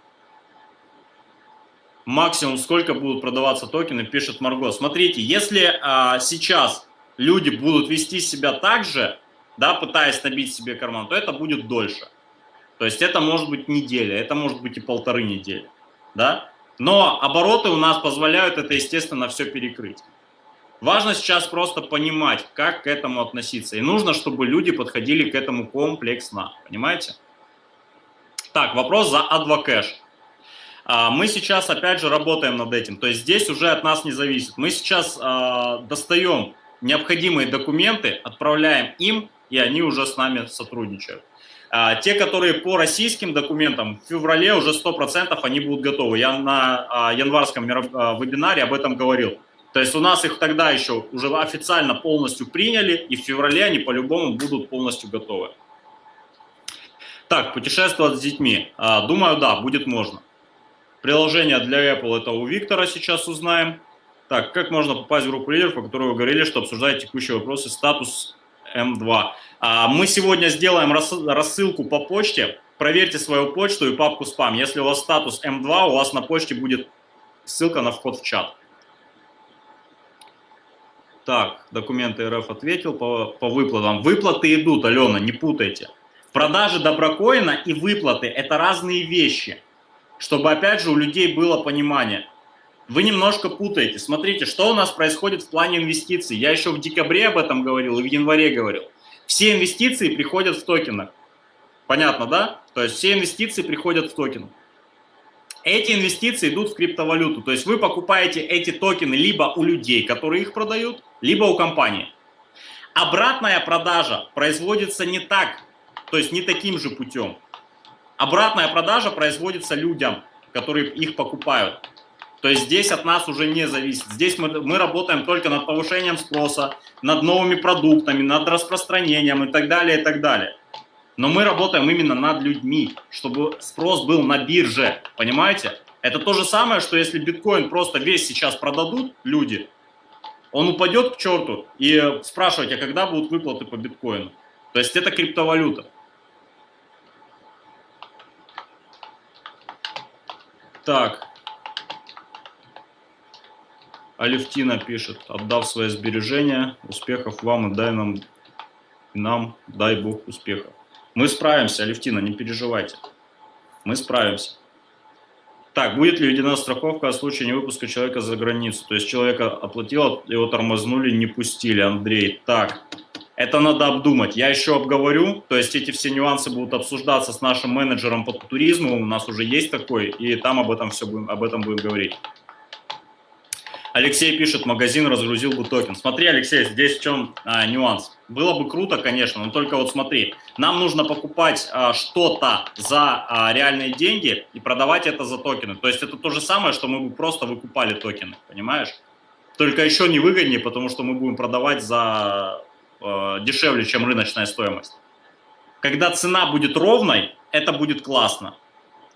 Максимум сколько будут продаваться токены, пишет Марго. Смотрите, если а, сейчас люди будут вести себя так же, да, пытаясь набить себе карман, то это будет дольше. То есть это может быть неделя, это может быть и полторы недели. Да? Но обороты у нас позволяют это, естественно, все перекрыть. Важно сейчас просто понимать, как к этому относиться. И нужно, чтобы люди подходили к этому комплексно. Понимаете? Так, вопрос за Advocash. А, мы сейчас, опять же, работаем над этим. То есть здесь уже от нас не зависит. Мы сейчас а, достаем необходимые документы, отправляем им, и они уже с нами сотрудничают. А, те, которые по российским документам, в феврале уже 100% они будут готовы. Я на январском вебинаре об этом говорил. То есть у нас их тогда еще уже официально полностью приняли, и в феврале они по-любому будут полностью готовы. Так, путешествовать с детьми. Думаю, да, будет можно. Приложение для Apple это у Виктора сейчас узнаем. Так, как можно попасть в группу лидеров, по которой вы говорили, что обсуждать текущие вопросы, статус М2. А, мы сегодня сделаем рассылку по почте. Проверьте свою почту и папку спам. Если у вас статус М2, у вас на почте будет ссылка на вход в чат. Так, документы РФ ответил по, по выплатам. Выплаты идут, Алена, не путайте. Продажи доброкоина и выплаты – это разные вещи. Чтобы, опять же, у людей было понимание. Вы немножко путаете. Смотрите, что у нас происходит в плане инвестиций. Я еще в декабре об этом говорил и в январе говорил. Все инвестиции приходят в токенах. Понятно, да? То есть все инвестиции приходят в токенах. Эти инвестиции идут в криптовалюту. То есть вы покупаете эти токены либо у людей, которые их продают, либо у компании. Обратная продажа производится не так, то есть не таким же путем. Обратная продажа производится людям, которые их покупают. То есть здесь от нас уже не зависит. Здесь мы, мы работаем только над повышением спроса, над новыми продуктами, над распространением и так далее, и так далее. Но мы работаем именно над людьми, чтобы спрос был на бирже, понимаете? Это то же самое, что если биткоин просто весь сейчас продадут люди, он упадет к черту и спрашивать, а когда будут выплаты по биткоину? То есть это криптовалюта. Так. Алевтина пишет, отдав свои сбережения, успехов вам и дай нам, нам дай Бог успехов. Мы справимся, Алевтина, не переживайте. Мы справимся. Так, будет ли введена страховка о случае невыпуска человека за границу? То есть человека оплатил, его тормознули, не пустили, Андрей. Так, это надо обдумать. Я еще обговорю, то есть эти все нюансы будут обсуждаться с нашим менеджером по туризму, у нас уже есть такой, и там об этом все будем, об этом будем говорить. Алексей пишет, магазин разгрузил бы токен. Смотри, Алексей, здесь в чем а, нюанс. Было бы круто, конечно, но только вот смотри, нам нужно покупать а, что-то за а, реальные деньги и продавать это за токены. То есть это то же самое, что мы бы просто выкупали токены, понимаешь? Только еще не выгоднее, потому что мы будем продавать за а, дешевле, чем рыночная стоимость. Когда цена будет ровной, это будет классно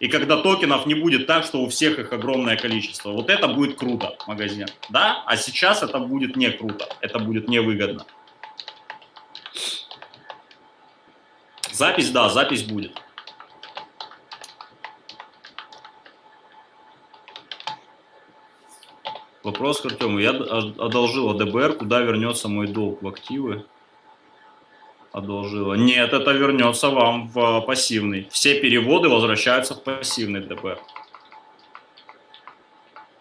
и когда токенов не будет так, что у всех их огромное количество. Вот это будет круто, магазин. Да? А сейчас это будет не круто, это будет невыгодно. Запись, да, запись будет. Вопрос к Артему. Я одолжил АДБР, куда вернется мой долг в активы? одолжила. Нет, это вернется вам в пассивный. Все переводы возвращаются в пассивный ДП.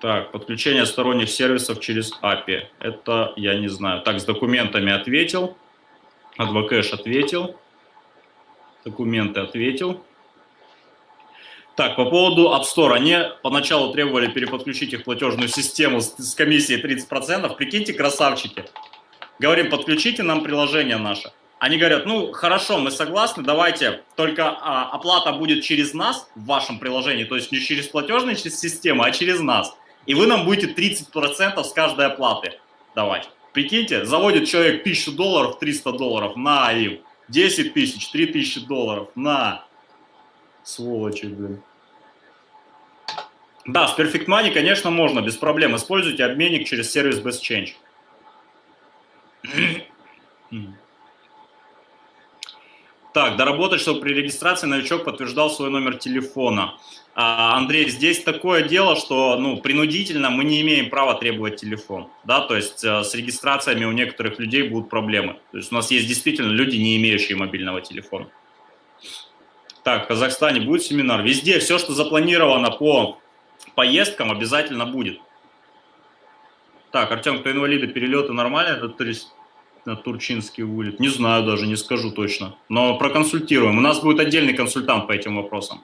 Так, подключение сторонних сервисов через API. Это я не знаю. Так, с документами ответил. Адвокэш ответил. Документы ответил. Так, по поводу App Store. Они поначалу требовали переподключить их платежную систему с, с комиссией 30%. Прикиньте, красавчики. Говорим, подключите нам приложение наше. Они говорят, ну хорошо, мы согласны, давайте, только а, оплата будет через нас в вашем приложении, то есть не через платежную систему, а через нас. И вы нам будете 30% с каждой оплаты давать. Прикиньте, заводит человек 1000 долларов, 300 долларов, на им. 10 тысяч, 3000 долларов, на. Сволочи, блин. Да, с Perfect Money, конечно, можно, без проблем. Используйте обменник через сервис Best Change. Так, доработать, чтобы при регистрации новичок подтверждал свой номер телефона. А, Андрей, здесь такое дело, что ну, принудительно мы не имеем права требовать телефон. Да? То есть э, с регистрациями у некоторых людей будут проблемы. То есть у нас есть действительно люди, не имеющие мобильного телефона. Так, в Казахстане будет семинар. Везде все, что запланировано по поездкам, обязательно будет. Так, Артем, кто инвалиды, перелеты нормально? Это на Турчинский улиц? Не знаю даже, не скажу точно. Но проконсультируем. У нас будет отдельный консультант по этим вопросам.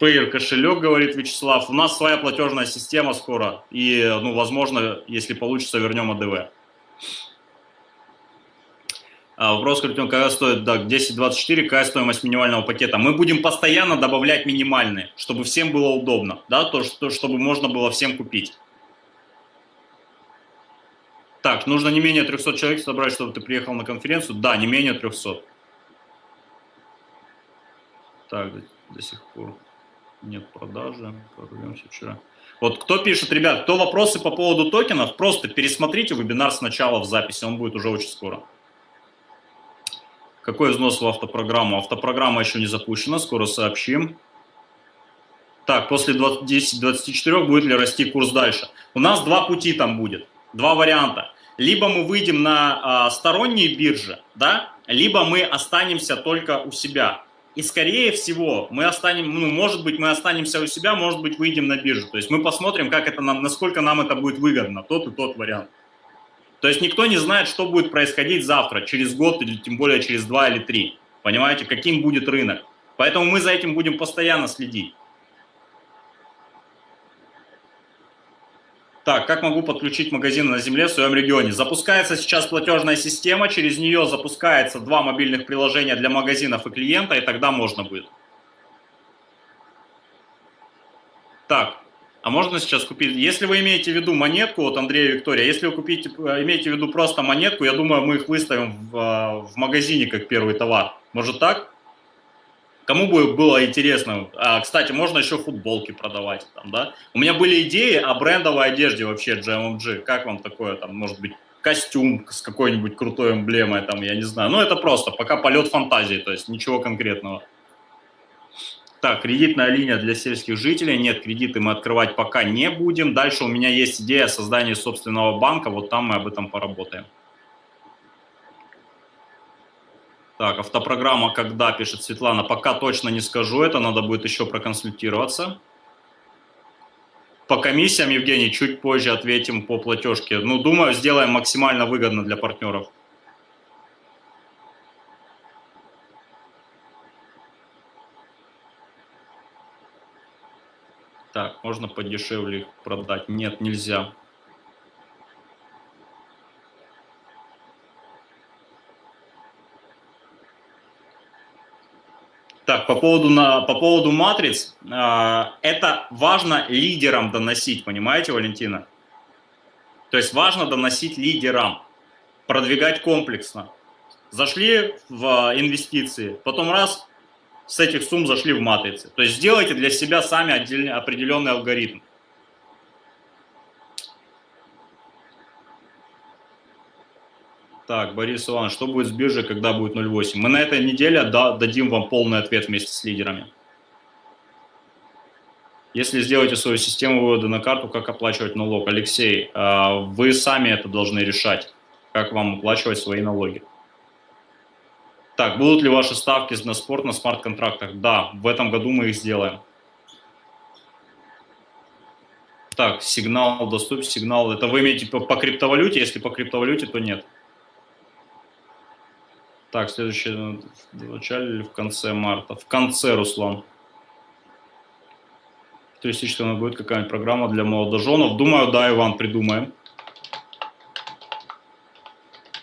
Payer кошелек, говорит Вячеслав. У нас своя платежная система скоро. И, ну, возможно, если получится, вернем АДВ. А, вопрос, Картин, какая стоит, да, 10.24, какая стоимость минимального пакета? Мы будем постоянно добавлять минимальные, чтобы всем было удобно, да, то, что, чтобы можно было всем купить. Так, нужно не менее 300 человек собрать, чтобы ты приехал на конференцию? Да, не менее 300. Так, до, до сих пор нет продажи, прорвемся вчера. Вот кто пишет, ребят, кто вопросы по поводу токенов, просто пересмотрите вебинар сначала в записи, он будет уже очень скоро. Какой взнос в автопрограмму? Автопрограмма еще не запущена, скоро сообщим. Так, после 10-24 будет ли расти курс дальше? У нас два пути там будет, два варианта. Либо мы выйдем на а, сторонние биржи, да, либо мы останемся только у себя. И скорее всего мы останем, ну, может быть, мы останемся у себя, может быть, выйдем на биржу. То есть мы посмотрим, как это нам, насколько нам это будет выгодно, тот и тот вариант. То есть никто не знает, что будет происходить завтра, через год или тем более через два или три. Понимаете, каким будет рынок. Поэтому мы за этим будем постоянно следить. Так, как могу подключить магазины на земле в своем регионе? Запускается сейчас платежная система, через нее запускается два мобильных приложения для магазинов и клиента, и тогда можно будет. Так, а можно сейчас купить, если вы имеете в виду монетку, вот Андрей и Виктория, если вы купите, э, имеете в виду просто монетку, я думаю, мы их выставим в, э, в магазине как первый товар. Может так? Кому бы было интересно? А, кстати, можно еще футболки продавать. Там, да? У меня были идеи о брендовой одежде вообще GMMG. Как вам такое? Там, может быть, костюм с какой-нибудь крутой эмблемой, там, я не знаю. Ну, это просто пока полет фантазии, то есть ничего конкретного. Так, кредитная линия для сельских жителей. Нет, кредиты мы открывать пока не будем. Дальше у меня есть идея создания собственного банка. Вот там мы об этом поработаем. Так, автопрограмма когда, пишет Светлана. Пока точно не скажу это, надо будет еще проконсультироваться. По комиссиям, Евгений, чуть позже ответим по платежке. Ну, думаю, сделаем максимально выгодно для партнеров. Так, можно подешевле их продать. Нет, нельзя. Так, по поводу, на, по поводу матриц, э, это важно лидерам доносить, понимаете, Валентина? То есть важно доносить лидерам, продвигать комплексно. Зашли в инвестиции, потом раз, с этих сумм зашли в матрицы. То есть сделайте для себя сами отдельный, определенный алгоритм. Так, Борис Иванович, что будет с биржей, когда будет 0,8? Мы на этой неделе дадим вам полный ответ вместе с лидерами. Если сделаете свою систему вывода на карту, как оплачивать налог? Алексей, а, вы сами это должны решать, как вам оплачивать свои налоги. Так, будут ли ваши ставки на спорт на смарт-контрактах? Да, в этом году мы их сделаем. Так, сигнал доступен, сигнал. Это вы имеете по, по криптовалюте? Если по криптовалюте, то нет. Так, следующее в начале или в конце марта? В конце, Руслан. Туристическая будет какая-нибудь программа для молодоженов. Думаю, да, Иван, придумаем.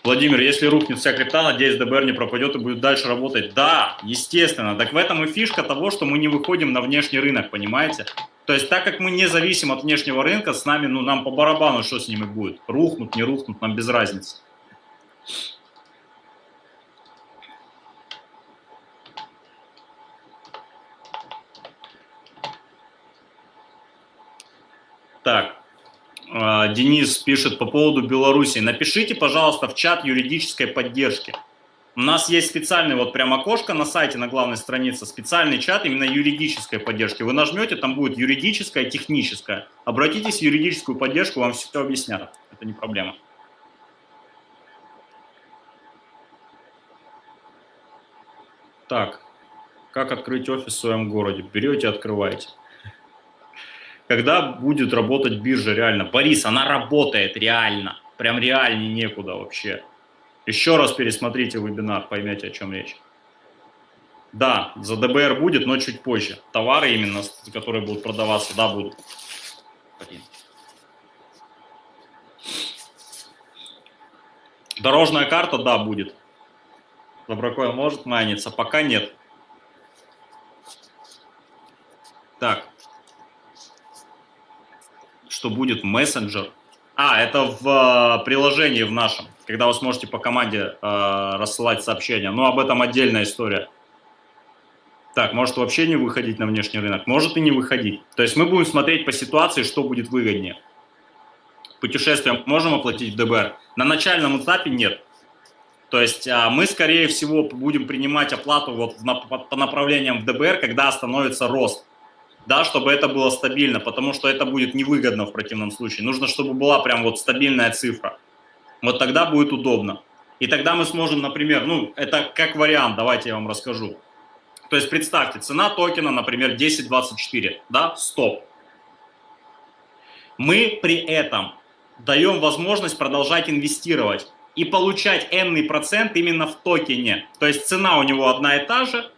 Владимир, если рухнет вся крипта, надеюсь, ДБР не пропадет и будет дальше работать. Да, естественно. Так в этом и фишка того, что мы не выходим на внешний рынок, понимаете? То есть так как мы не зависим от внешнего рынка, с нами, ну, нам по барабану, что с ними будет. Рухнут, не рухнут, нам без разницы. Так, Денис пишет по поводу Беларуси. Напишите, пожалуйста, в чат юридической поддержки. У нас есть специальный вот прям окошко на сайте, на главной странице, специальный чат именно юридической поддержки. Вы нажмете, там будет юридическая, техническая. Обратитесь в юридическую поддержку, вам все объяснят. Это не проблема. Так, как открыть офис в своем городе? Берете, открываете когда будет работать биржа реально. Борис, она работает реально, прям реальнее некуда вообще. Еще раз пересмотрите вебинар, поймете, о чем речь. Да, за ДБР будет, но чуть позже. Товары именно, которые будут продаваться, да, будут. Дорожная карта, да, будет. Доброкоин может майниться, пока нет. Так. Что будет? Мессенджер. А, это в э, приложении в нашем, когда вы сможете по команде э, рассылать сообщения. Но об этом отдельная история. Так, может вообще не выходить на внешний рынок, может и не выходить. То есть мы будем смотреть по ситуации, что будет выгоднее. Путешествие можем оплатить в ДБР? На начальном этапе нет. То есть а, мы, скорее всего, будем принимать оплату вот по направлениям в ДБР, когда остановится рост. Да, чтобы это было стабильно, потому что это будет невыгодно в противном случае. Нужно, чтобы была прям вот стабильная цифра. Вот тогда будет удобно. И тогда мы сможем, например, ну, это как вариант, давайте я вам расскажу. То есть представьте, цена токена, например, 10.24, да, стоп. Мы при этом даем возможность продолжать инвестировать и получать n процент именно в токене. То есть цена у него одна и та же,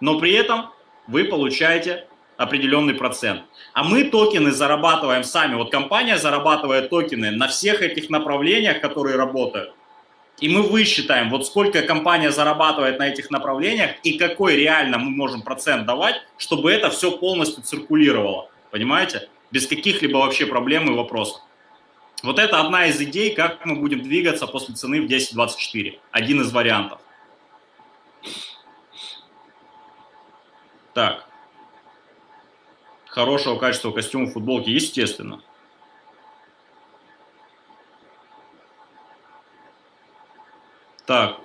но при этом вы получаете определенный процент. А мы токены зарабатываем сами. Вот компания зарабатывает токены на всех этих направлениях, которые работают. И мы высчитаем, вот сколько компания зарабатывает на этих направлениях и какой реально мы можем процент давать, чтобы это все полностью циркулировало. Понимаете? Без каких-либо вообще проблем и вопросов. Вот это одна из идей, как мы будем двигаться после цены в 10.24. Один из вариантов. Так. Хорошего качества костюма футболки, естественно. Так,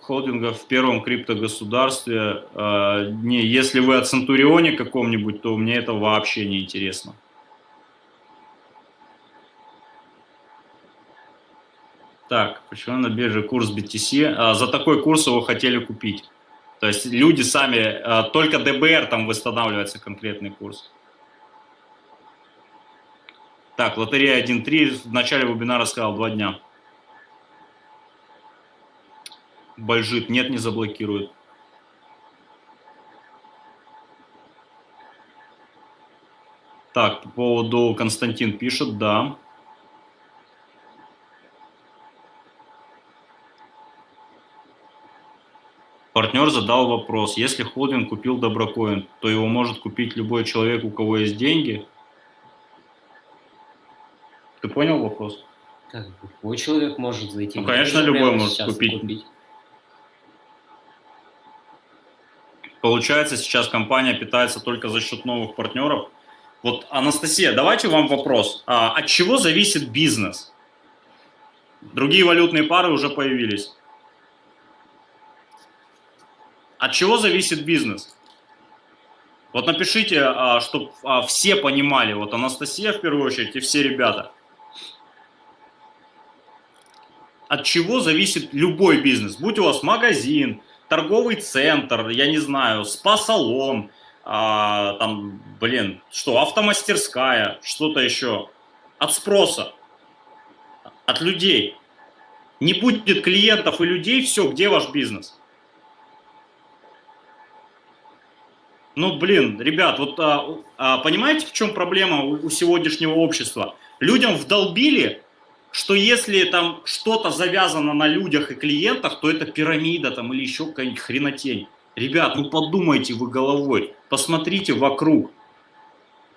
холдингов в первом криптогосударстве. Э, не, если вы о Центурионе каком-нибудь, то мне это вообще не интересно. Так, почему на бирже курс BTC? А, за такой курс его хотели купить. То есть люди сами, а, только ДБР там восстанавливается конкретный курс. Так, лотерея 1.3 в начале вебинара сказал 2 дня. Бальжит, нет, не заблокирует. Так, по поводу Константин пишет, да. Партнер задал вопрос, если холдинг купил Доброкоин, то его может купить любой человек, у кого есть деньги? Ты понял вопрос?
Как любой человек может зайти.
Ну, конечно, любой может купить. купить. Получается, сейчас компания питается только за счет новых партнеров. Вот, Анастасия, давайте вам вопрос. А, от чего зависит бизнес? Другие валютные пары уже появились. От чего зависит бизнес? Вот напишите, а, чтобы а, все понимали, вот Анастасия в первую очередь и все ребята. От чего зависит любой бизнес? Будь у вас магазин, торговый центр, я не знаю, спа-салон, а, там, блин, что, автомастерская, что-то еще. От спроса, от людей. Не будет клиентов и людей, все, где ваш бизнес? Ну, блин, ребят, вот а, а, понимаете, в чем проблема у, у сегодняшнего общества? Людям вдолбили что если там что-то завязано на людях и клиентах, то это пирамида там или еще какая-нибудь хренотень. Ребят, ну подумайте вы головой, посмотрите вокруг.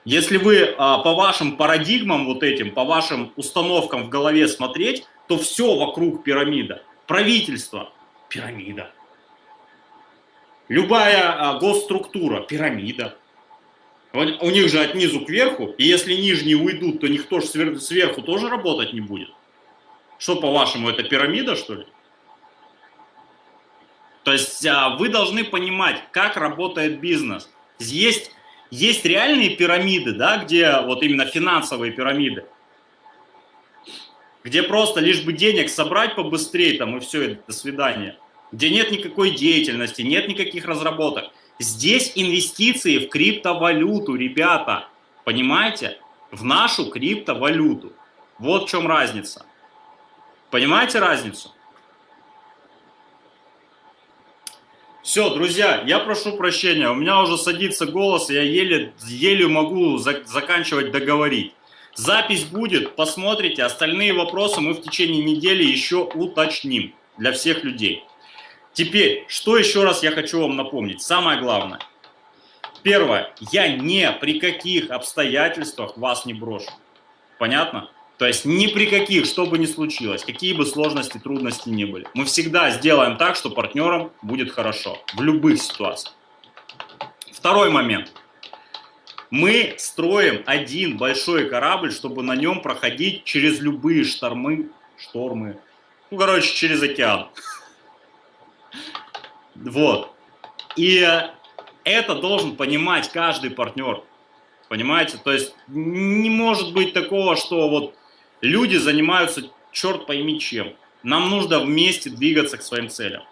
Если вы а, по вашим парадигмам вот этим, по вашим установкам в голове смотреть, то все вокруг пирамида. Правительство – пирамида. Любая а, госструктура – пирамида. У них же от низу к верху, и если нижние уйдут, то никто же сверху тоже работать не будет. Что, по-вашему, это пирамида, что ли? То есть а, вы должны понимать, как работает бизнес. Есть, есть реальные пирамиды, да, где вот именно финансовые пирамиды, где просто лишь бы денег собрать побыстрее там и все, до свидания. Где нет никакой деятельности, нет никаких разработок. Здесь инвестиции в криптовалюту, ребята, понимаете? В нашу криптовалюту. Вот в чем разница. Понимаете разницу? Все, друзья, я прошу прощения, у меня уже садится голос, я еле, еле могу за, заканчивать договорить. Запись будет, посмотрите, остальные вопросы мы в течение недели еще уточним для всех людей. Теперь, что еще раз я хочу вам напомнить, самое главное. Первое, я ни при каких обстоятельствах вас не брошу. Понятно? То есть ни при каких, что бы ни случилось, какие бы сложности, трудности ни были. Мы всегда сделаем так, что партнерам будет хорошо. В любых ситуациях. Второй момент. Мы строим один большой корабль, чтобы на нем проходить через любые штормы, штормы, ну, короче, через океан. Вот. И это должен понимать каждый партнер. Понимаете? То есть не может быть такого, что вот Люди занимаются черт пойми чем. Нам нужно вместе двигаться к своим целям.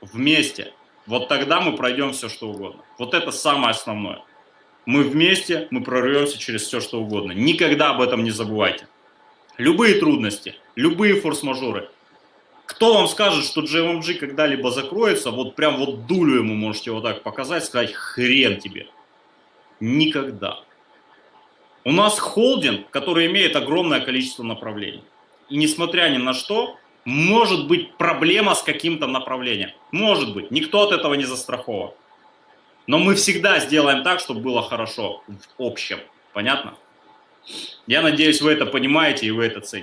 Вместе. Вот тогда мы пройдем все, что угодно. Вот это самое основное. Мы вместе, мы прорвемся через все, что угодно. Никогда об этом не забывайте. Любые трудности, любые форс-мажоры. Кто вам скажет, что GMMG когда-либо закроется, вот прям вот дулю ему можете вот так показать, сказать хрен тебе. Никогда. У нас холдинг, который имеет огромное количество направлений. И несмотря ни на что, может быть проблема с каким-то направлением. Может быть, никто от этого не застрахован. Но мы всегда сделаем так, чтобы было хорошо в общем. Понятно? Я надеюсь, вы это понимаете и вы это цените.